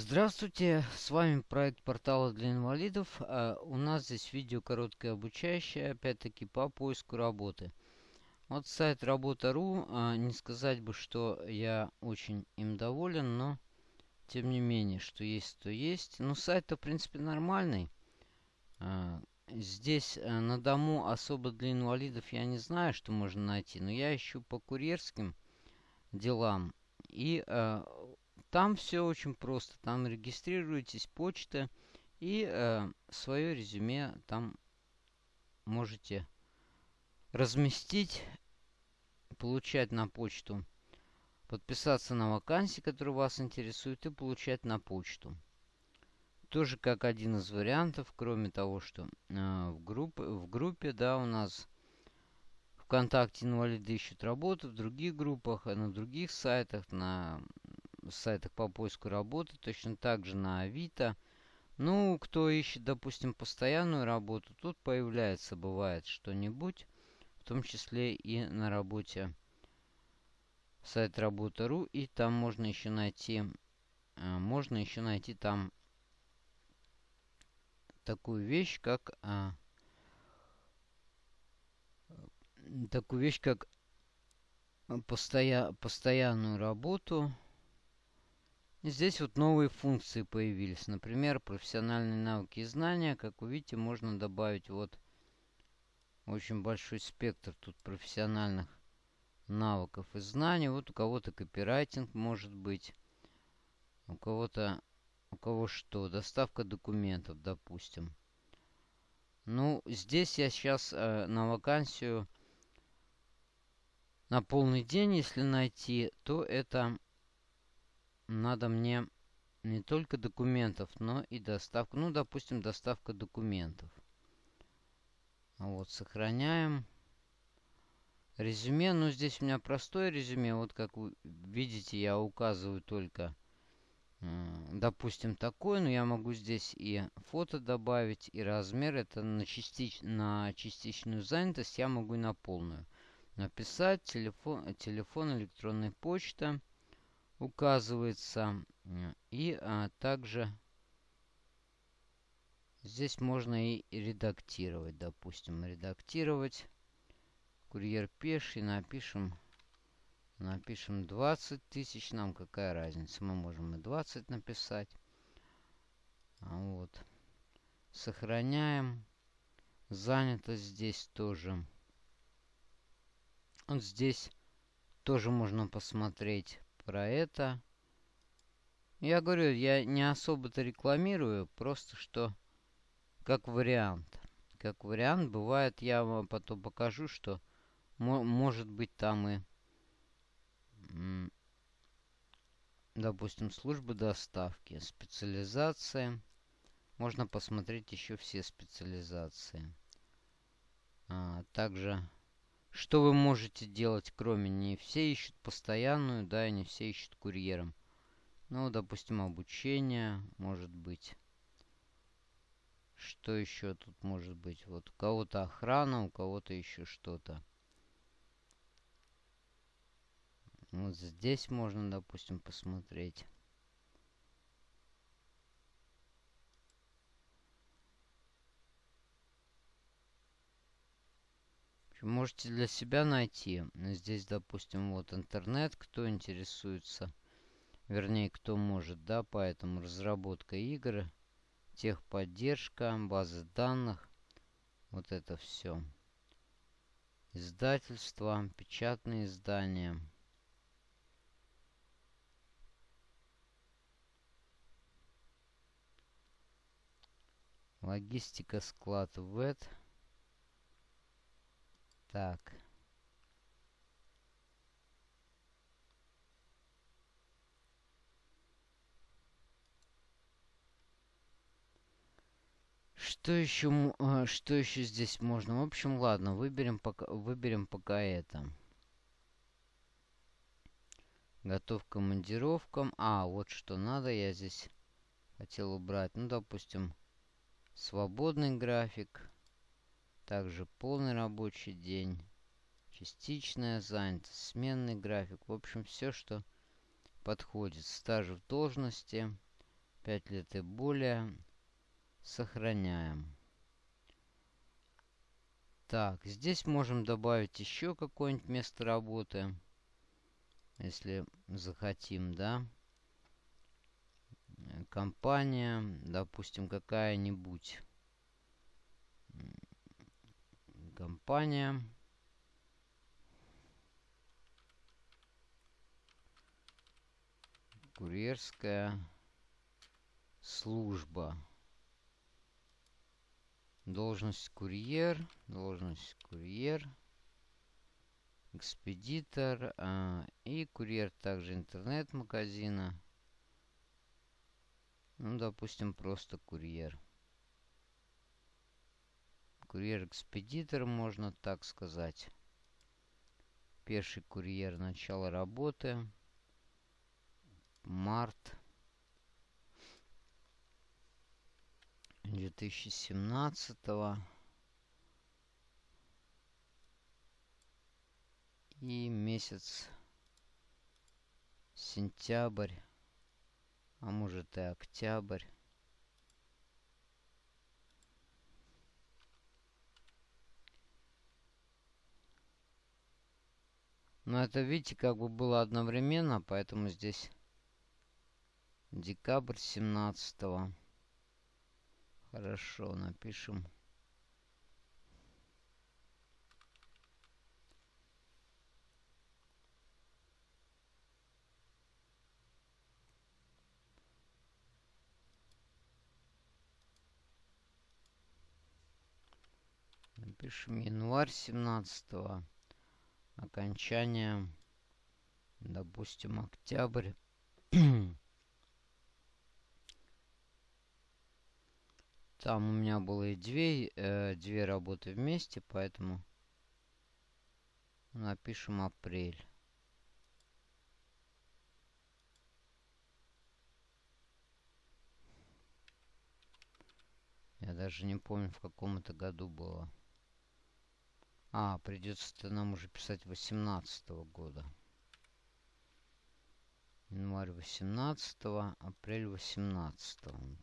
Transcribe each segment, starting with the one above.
Здравствуйте, с вами проект портала для инвалидов. А у нас здесь видео короткое обучающее, опять-таки по поиску работы. Вот сайт работа.ру, а, не сказать бы, что я очень им доволен, но тем не менее, что есть, то есть. Ну, сайт-то, в принципе, нормальный. А, здесь на дому особо для инвалидов я не знаю, что можно найти, но я ищу по курьерским делам. И там все очень просто. Там регистрируетесь, почта, и э, свое резюме там можете разместить, получать на почту, подписаться на вакансии, которые вас интересуют, и получать на почту. Тоже как один из вариантов, кроме того, что э, в, группе, в группе, да, у нас ВКонтакте инвалиды ищут работу, в других группах, на других сайтах, на сайтах по поиску работы, точно так же на Авито. Ну, кто ищет, допустим, постоянную работу, тут появляется, бывает, что-нибудь, в том числе и на работе сайт работа.ру, и там можно еще найти, э, можно еще найти там такую вещь, как а, такую вещь, как постоя, постоянную работу, Здесь вот новые функции появились. Например, профессиональные навыки и знания. Как вы видите, можно добавить вот очень большой спектр тут профессиональных навыков и знаний. Вот у кого-то копирайтинг может быть. У кого-то... У кого что? Доставка документов, допустим. Ну, здесь я сейчас э, на вакансию на полный день, если найти, то это надо мне не только документов, но и доставка. Ну, допустим, доставка документов. Вот, сохраняем. Резюме. Ну, здесь у меня простое резюме. Вот, как вы видите, я указываю только, допустим, такое. Но я могу здесь и фото добавить, и размер. Это на, частич... на частичную занятость я могу и на полную. Написать телефон, телефон электронная почта указывается. И а, также здесь можно и редактировать. Допустим, редактировать. Курьер пеший. Напишем, напишем 20 тысяч. Нам какая разница? Мы можем и 20 написать. А вот. Сохраняем. Занято здесь тоже. Вот здесь тоже можно посмотреть про это. Я говорю, я не особо-то рекламирую, просто что как вариант. Как вариант, бывает, я вам потом покажу, что может быть там и, допустим, служба доставки, специализация. Можно посмотреть еще все специализации. А, также что вы можете делать, кроме не все ищут постоянную, да, и не все ищут курьером. Ну, допустим, обучение, может быть. Что еще тут может быть? Вот у кого-то охрана, у кого-то еще что-то. Вот здесь можно, допустим, посмотреть. Можете для себя найти. Здесь, допустим, вот интернет, кто интересуется. Вернее, кто может, да, поэтому разработка игр, техподдержка, базы данных. Вот это все. Издательства, печатные издания. Логистика, склад, ВЭД. Так. Что еще, а, что еще здесь можно? В общем, ладно, выберем пока, выберем пока это. Готов к командировкам. А, вот что надо, я здесь хотел убрать. Ну, допустим, свободный график. Также полный рабочий день, частичная занятость, сменный график. В общем, все, что подходит. Стаж в должности, 5 лет и более. Сохраняем. Так, здесь можем добавить еще какое-нибудь место работы. Если захотим, да. Компания, допустим, какая-нибудь. Компания. Курьерская служба. Должность курьер. Должность курьер. Экспедитор. А, и курьер также интернет-магазина. Ну, допустим, просто курьер. Курьер-экспедитор, можно так сказать. Пеший курьер. Начало работы март 2017 и месяц сентябрь, а может и октябрь. Но это, видите, как бы было одновременно, поэтому здесь Декабрь 17 -го. Хорошо, напишем. Напишем январь 17 -го. Окончание, допустим, октябрь Там у меня было и две, э, две работы вместе, поэтому напишем апрель. Я даже не помню, в каком это году было. А, придется нам уже писать 18 -го года. Январь 18, апрель 18.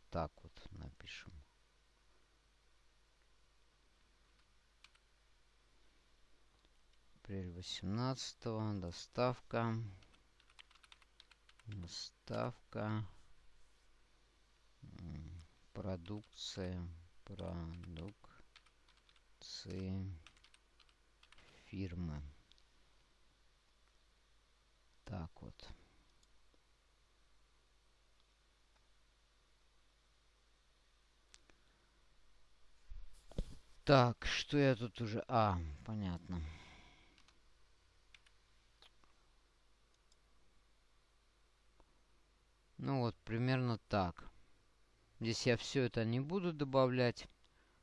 Так вот напишем. апрель 18 доставка доставка продукция продукции фирмы так вот Так, что я тут уже... А, понятно. Ну вот, примерно так. Здесь я все это не буду добавлять.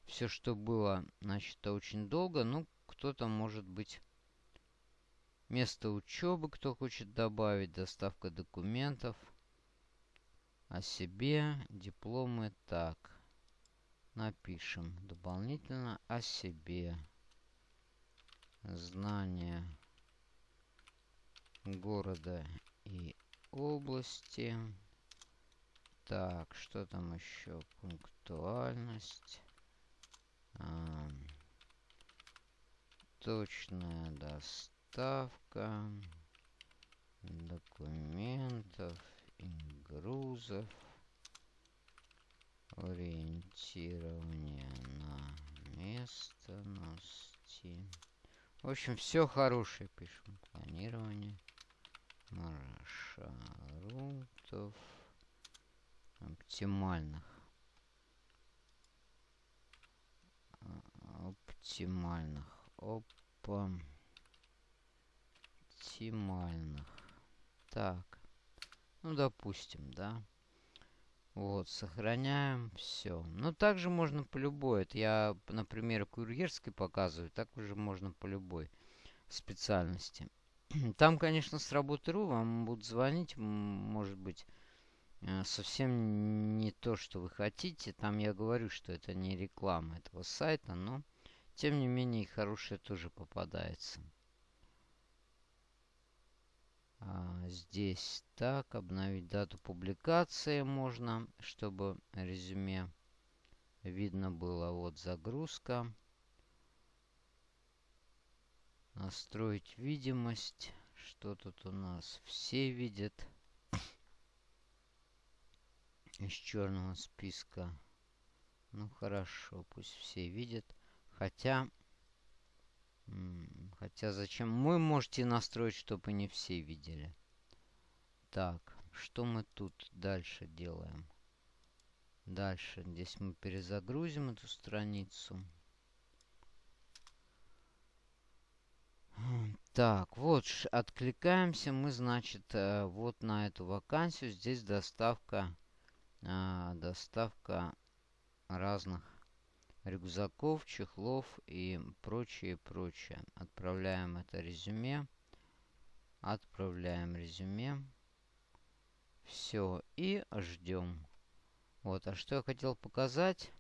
Все, что было, значит, очень долго. Ну, кто-то, может быть, место учебы, кто хочет добавить, доставка документов о себе, дипломы. Так, напишем дополнительно о себе. Знание города и области. Так, что там еще? Пунктуальность. Точная доставка документов и грузов. Ориентирование на местности. В общем, все хорошее пишем. Планирование маршрутов оптимальных. Оптимальных. Оптимальных. Так. Ну, допустим, да. Вот, сохраняем. Все. Но также можно по любой. Это я, например, курьерской показываю. Так уже можно по любой специальности. Там, конечно, с работы.ру вам будут звонить, может быть, Э, совсем не то, что вы хотите. Там я говорю, что это не реклама этого сайта, но тем не менее и хорошее тоже попадается. А, здесь так, обновить дату публикации можно, чтобы резюме видно было. Вот загрузка. Настроить видимость. Что тут у нас? Все видят. Из черного списка. Ну хорошо, пусть все видят. Хотя... Хотя зачем? Вы можете настроить, чтобы не все видели. Так, что мы тут дальше делаем? Дальше здесь мы перезагрузим эту страницу. Так, вот, откликаемся мы, значит, э, вот на эту вакансию. Здесь доставка, а, доставка разных рюкзаков, чехлов и прочее, прочее. Отправляем это резюме. Отправляем резюме. Все, и ждем. Вот, а что я хотел показать?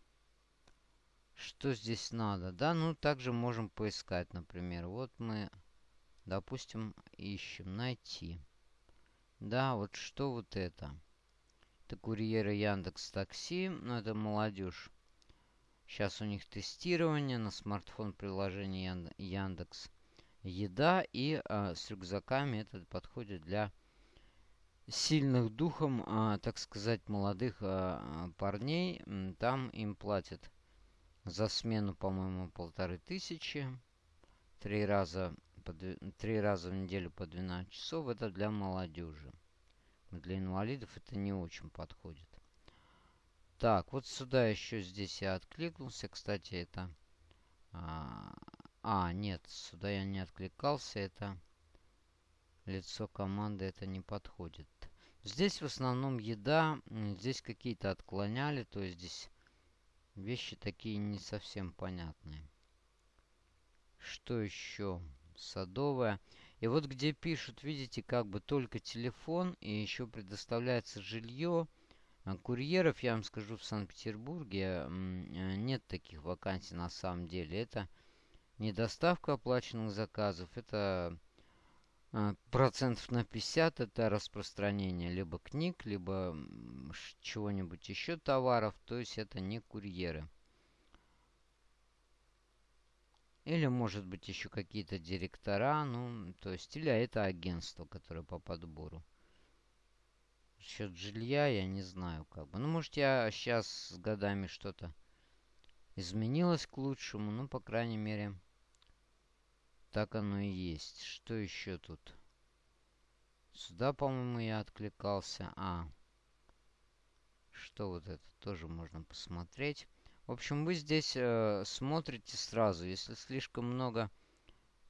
Что здесь надо? Да, ну также можем поискать, например. Вот мы, допустим, ищем найти. Да, вот что вот это? Это курьеры Яндекс Такси, ну это молодежь. Сейчас у них тестирование на смартфон приложение Яндекс Еда и а, с рюкзаками это подходит для сильных духом, а, так сказать, молодых а, парней. Там им платят за смену, по-моему, полторы тысячи. Три раза, по, три раза в неделю по 12 часов. Это для молодежи. Для инвалидов это не очень подходит. Так, вот сюда еще здесь я откликнулся. Кстати, это... А, а, нет, сюда я не откликался. Это лицо команды, это не подходит. Здесь в основном еда. Здесь какие-то отклоняли. То есть здесь Вещи такие не совсем понятные. Что еще? Садовая. И вот где пишут, видите, как бы только телефон и еще предоставляется жилье. А курьеров, я вам скажу, в Санкт-Петербурге э, нет таких вакансий на самом деле. Это не доставка оплаченных заказов, это э, процентов на 50 это распространение либо книг, либо чего-нибудь еще товаров, то есть это не курьеры. Или может быть еще какие-то директора, ну, то есть, или это агентство, которое по подбору. Счет жилья я не знаю как бы. Ну, может, я сейчас с годами что-то изменилось к лучшему, ну, по крайней мере, так оно и есть. Что еще тут? Сюда, по-моему, я откликался. А, что вот это тоже можно посмотреть. В общем, вы здесь э, смотрите сразу. Если слишком много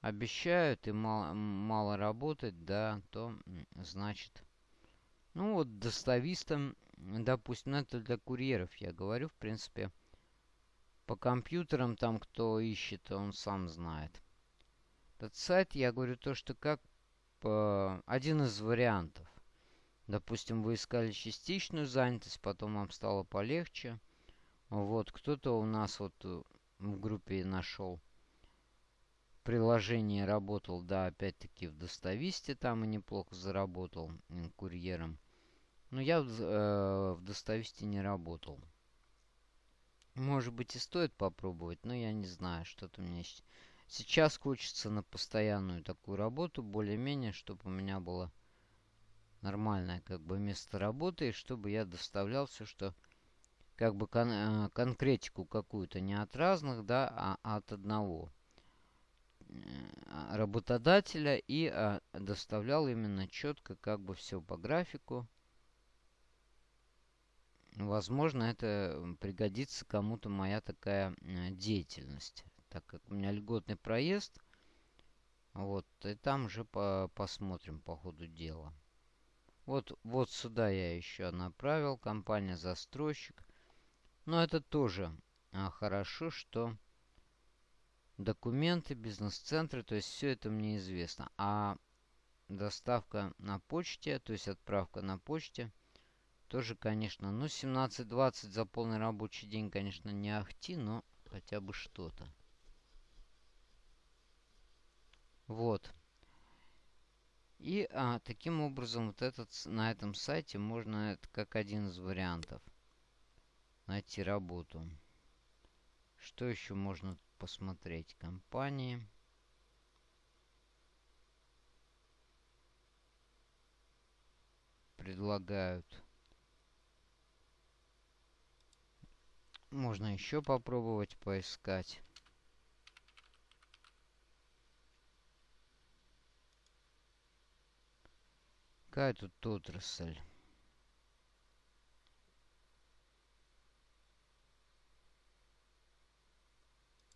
обещают и мало, мало работать, да, то значит... Ну вот доставистам, допустим, это для курьеров я говорю, в принципе. По компьютерам там кто ищет, он сам знает. Этот сайт, я говорю то, что как по... один из вариантов. Допустим, вы искали частичную занятость, потом вам стало полегче. Вот, кто-то у нас вот э, в группе нашел приложение, работал, да, опять-таки в Достависте там и неплохо заработал курьером. Но я э, в Достависте не работал. Может быть и стоит попробовать, но я не знаю, что-то мне сейчас хочется на постоянную такую работу, более-менее, чтобы у меня было нормальное как бы место работы, и чтобы я доставлял все, что как бы кон э, конкретику какую-то не от разных, да, а от одного работодателя и а, доставлял именно четко как бы все по графику. Возможно, это пригодится кому-то моя такая э, деятельность, так как у меня льготный проезд. Вот, и там уже по посмотрим по ходу дела. Вот, вот сюда я еще направил. Компания-застройщик. Но это тоже а, хорошо, что документы, бизнес-центры, то есть все это мне известно. А доставка на почте, то есть отправка на почте, тоже, конечно, ну 17-20 за полный рабочий день, конечно, не ахти, но хотя бы что-то. Вот. И а, таким образом вот этот, на этом сайте можно, это как один из вариантов, найти работу. Что еще можно посмотреть? Компании. Предлагают. Можно еще попробовать поискать. Какая тут отрасль?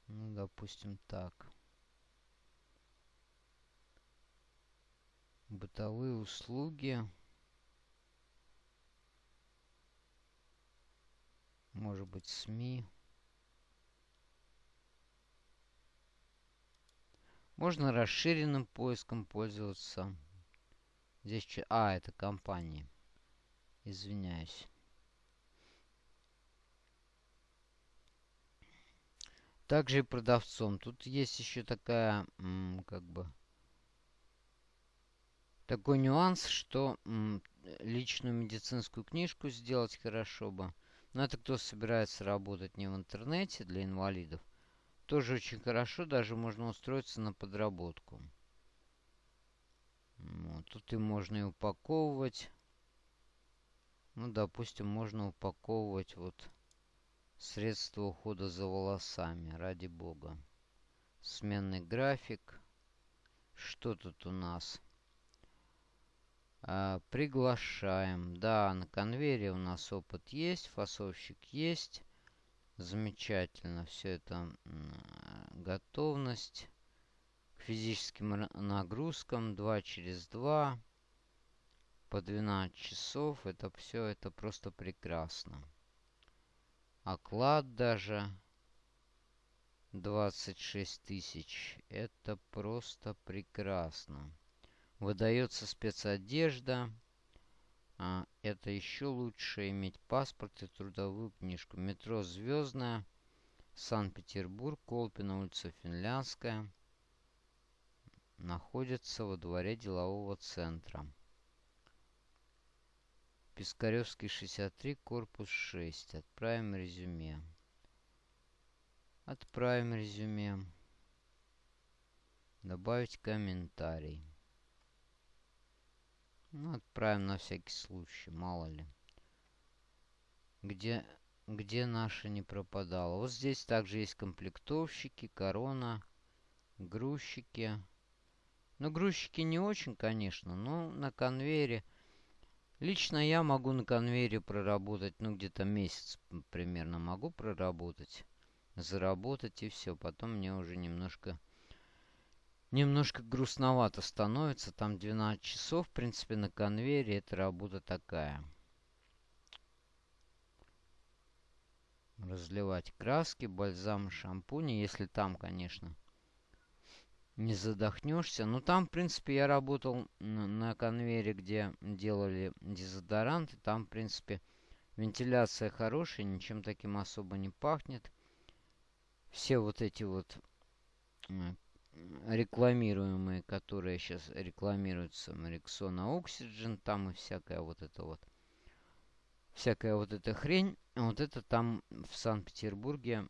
Ну, допустим, так. Бытовые услуги. Может быть, СМИ. Можно расширенным поиском пользоваться. Здесь... А, это компании. Извиняюсь. Также и продавцом. Тут есть еще такая, как бы, такой нюанс, что личную медицинскую книжку сделать хорошо бы. Но это кто собирается работать не в интернете для инвалидов. Тоже очень хорошо, даже можно устроиться на подработку. Вот, тут и можно и упаковывать. Ну, допустим, можно упаковывать вот средства ухода за волосами, ради бога. Сменный график. Что тут у нас? А, приглашаем. Да, на конвейере у нас опыт есть, фасовщик есть. Замечательно. Все это готовность физическим нагрузкам 2 через 2 по 12 часов. Это все, это просто прекрасно. Оклад даже 26 тысяч. Это просто прекрасно. Выдается спецодежда. А, это еще лучше иметь паспорт и трудовую книжку. Метро Звездная. Санкт-Петербург, Колпина, улица Финляндская находится во дворе делового центра. Пискаревский 63, корпус 6. Отправим резюме. Отправим резюме. Добавить комментарий. Ну, отправим на всякий случай, мало ли. Где, где наша не пропадала. Вот здесь также есть комплектовщики, корона, грузчики. Ну, грузчики не очень, конечно, но на конвейере... Лично я могу на конвейере проработать, ну, где-то месяц примерно могу проработать, заработать и все. Потом мне уже немножко... Немножко грустновато становится. Там 12 часов, в принципе, на конвейере. Это работа такая. Разливать краски, бальзам, шампуни. Если там, конечно, не задохнешься. Ну, там, в принципе, я работал на конвейере, где делали дезодоранты. Там, в принципе, вентиляция хорошая, ничем таким особо не пахнет. Все вот эти вот рекламируемые, которые сейчас рекламируются, Рексона Oxygen, там и всякая вот это вот, всякая вот эта хрень, вот это там в Санкт-Петербурге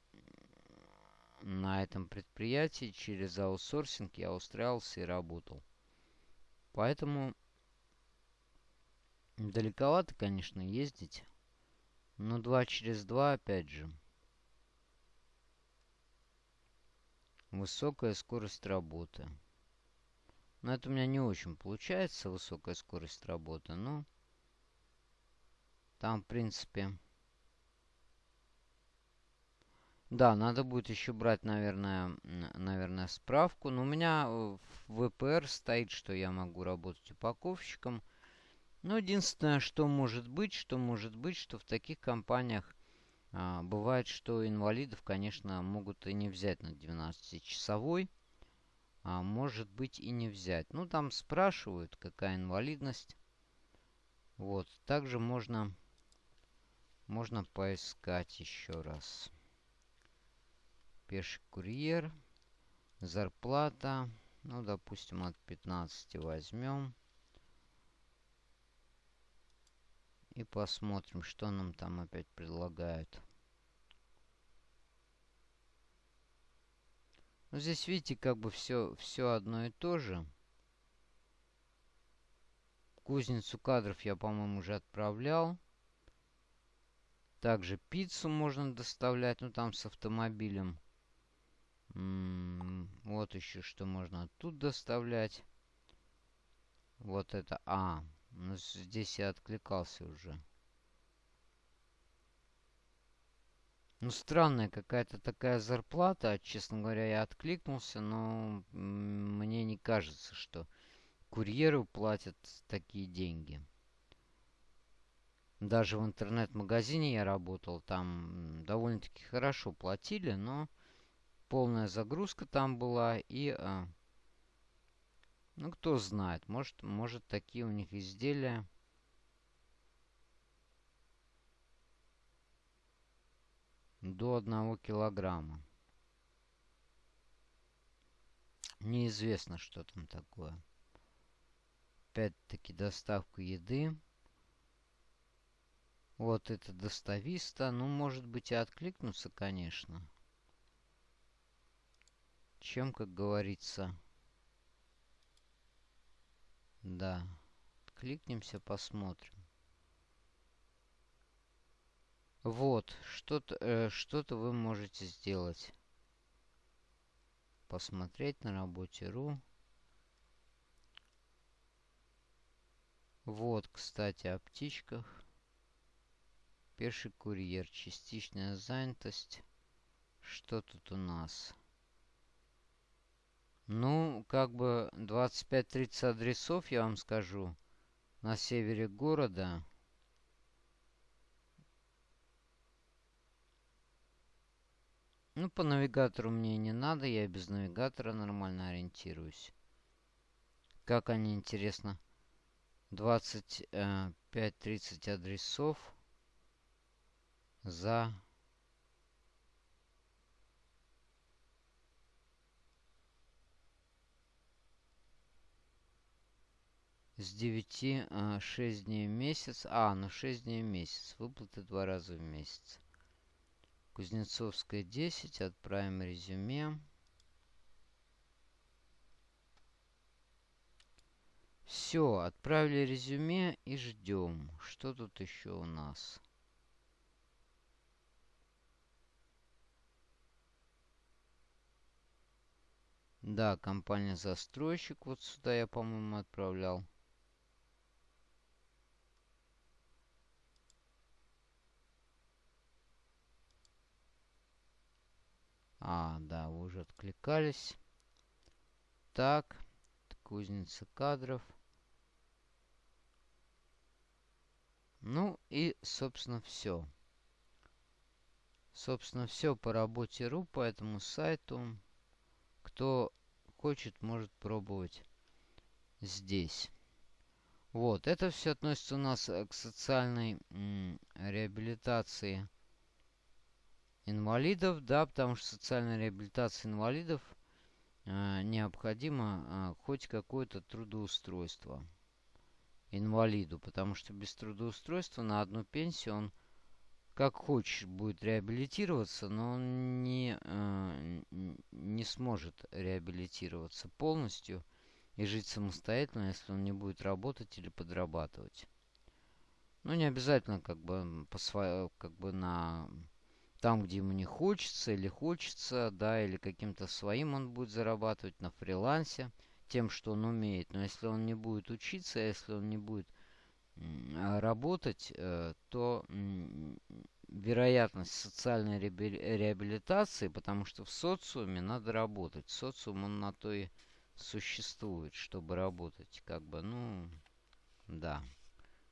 на этом предприятии через аутсорсинг я устраивался и работал. Поэтому далековато, конечно, ездить. Но 2 через 2, опять же. Высокая скорость работы. Но это у меня не очень получается, высокая скорость работы. Но там, в принципе... Да, надо будет еще брать, наверное, наверное, справку. Но у меня в ВПР стоит, что я могу работать упаковщиком. Но единственное, что может быть, что может быть, что в таких компаниях а, бывает, что инвалидов, конечно, могут и не взять на 12-часовой. А может быть и не взять. Ну, там спрашивают, какая инвалидность. Вот. Также можно, можно поискать еще раз. Пеший курьер. Зарплата. Ну, допустим, от 15 возьмем. И посмотрим, что нам там опять предлагают. Ну, здесь, видите, как бы все, все одно и то же. Кузницу кадров я, по-моему, уже отправлял. Также пиццу можно доставлять, ну, там с автомобилем. Вот еще что можно оттуда доставлять. Вот это... А, ну здесь я откликался уже. Ну, странная какая-то такая зарплата. Честно говоря, я откликнулся, но мне не кажется, что курьеру платят такие деньги. Даже в интернет-магазине я работал, там довольно-таки хорошо платили, но полная загрузка там была. И, а, ну, кто знает, может, может такие у них изделия до одного килограмма. Неизвестно, что там такое. Опять-таки доставка еды. Вот это достависта. Ну, может быть, и откликнуться, конечно. Чем, как говорится. Да. Кликнемся, посмотрим. Вот, что-то э, что вы можете сделать. Посмотреть на работе.ру. Вот, кстати, о птичках. Пеший курьер. Частичная занятость. Что тут у нас? Ну, как бы 25-30 адресов, я вам скажу, на севере города. Ну, по навигатору мне не надо, я без навигатора нормально ориентируюсь. Как они, интересно, 25-30 э, адресов за с 9 а, 6 дней в месяц. А, ну 6 дней в месяц. Выплаты два раза в месяц. Кузнецовская 10. Отправим резюме. Все, отправили резюме и ждем. Что тут еще у нас? Да, компания-застройщик. Вот сюда я, по-моему, отправлял. А, да, вы уже откликались. Так, кузница кадров. Ну и, собственно, все. Собственно, все по работе РУ, по этому сайту. Кто хочет, может пробовать здесь. Вот, это все относится у нас к социальной реабилитации инвалидов, да, потому что социальная реабилитация инвалидов э, необходимо э, хоть какое-то трудоустройство инвалиду, потому что без трудоустройства на одну пенсию он как хочешь будет реабилитироваться, но он не, э, не сможет реабилитироваться полностью и жить самостоятельно, если он не будет работать или подрабатывать. Ну, не обязательно как бы, по своей, как бы на там, где ему не хочется или хочется, да, или каким-то своим он будет зарабатывать на фрилансе, тем, что он умеет. Но если он не будет учиться, если он не будет а, работать, э, то вероятность социальной реабилитации, потому что в социуме надо работать. Социум, он на то и существует, чтобы работать. Как бы, ну, да.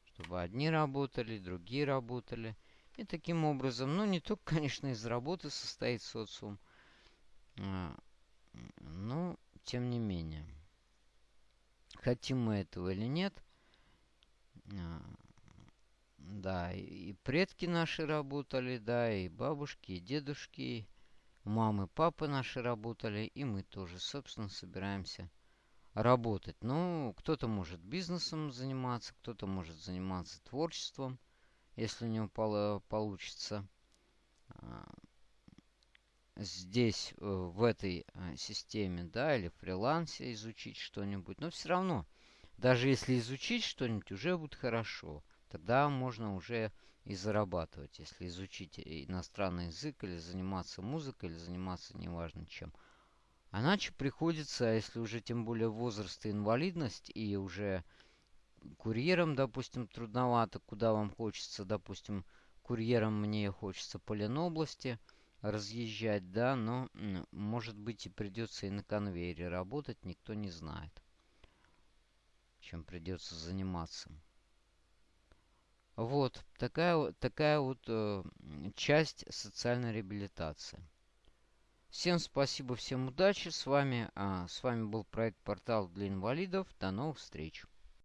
Чтобы одни работали, другие работали. И таким образом, ну, не только, конечно, из работы состоит социум, а, но, тем не менее, хотим мы этого или нет, а, да, и предки наши работали, да, и бабушки, и дедушки, мамы, папы наши работали, и мы тоже, собственно, собираемся работать. Ну, кто-то может бизнесом заниматься, кто-то может заниматься творчеством – если у него пол получится а, здесь, э, в этой а, системе, да, или фрилансе изучить что-нибудь. Но все равно, даже если изучить что-нибудь, уже будет хорошо. Тогда можно уже и зарабатывать, если изучить иностранный язык, или заниматься музыкой, или заниматься неважно чем. А иначе приходится, если уже тем более возраст и инвалидность, и уже курьером, допустим, трудновато, куда вам хочется, допустим, курьером мне хочется по Ленобласти разъезжать, да, но, может быть, и придется и на конвейере работать, никто не знает, чем придется заниматься. Вот, такая, такая вот э, часть социальной реабилитации. Всем спасибо, всем удачи. С вами, а, с вами был проект «Портал для инвалидов». До новых встреч.